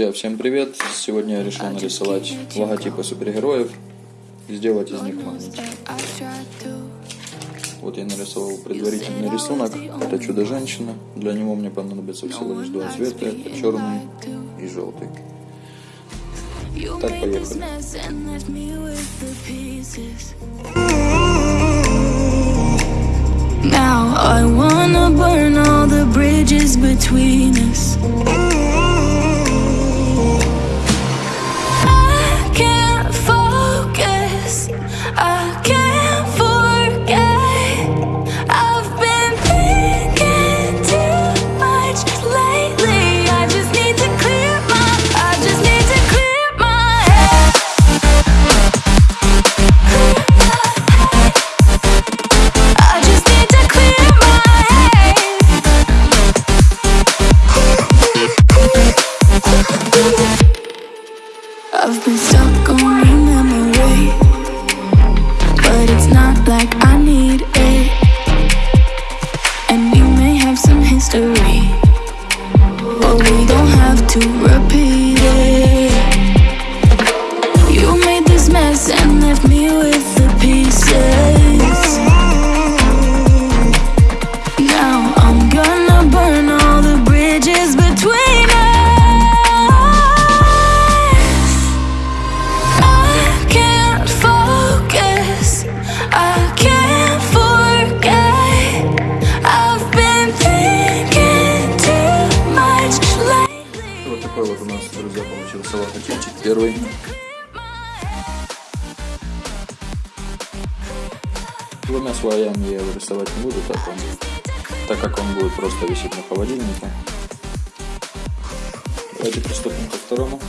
Друзья, всем привет! Сегодня я решил нарисовать логотипы супергероев и сделать из них маленькие. Вот я нарисовал предварительный рисунок. Это чудо-женщина. Для него мне понадобится всего лишь два цвета. Это черный и желтый. Так, поехали. Now I wanna burn all the bridges between us. герой. Двумя слоями я его рисовать не буду, так, он, так как он будет просто висеть на холодильнике. Давайте приступим ко второму.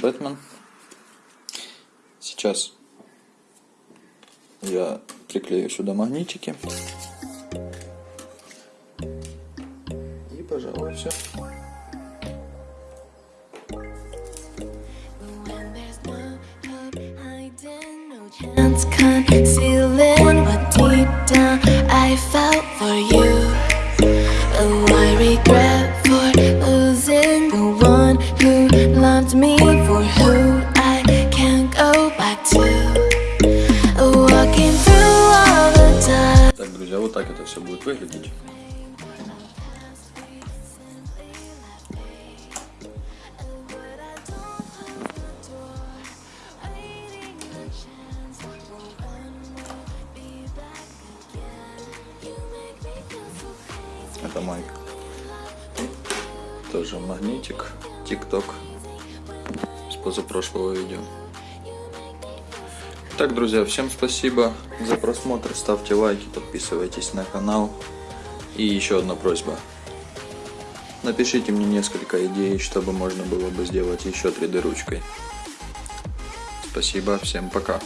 Бэтмен. Сейчас я приклею сюда магнитики. И, пожалуй, все. Concealing what deep down I felt for you. Так, друзья, вот так это все будет выглядеть. Это мой тоже магнитик, тикток с позапрошлого видео. Так, друзья, всем спасибо за просмотр. Ставьте лайки, подписывайтесь на канал. И еще одна просьба. Напишите мне несколько идей, чтобы можно было бы сделать еще 3D ручкой. Спасибо, всем пока.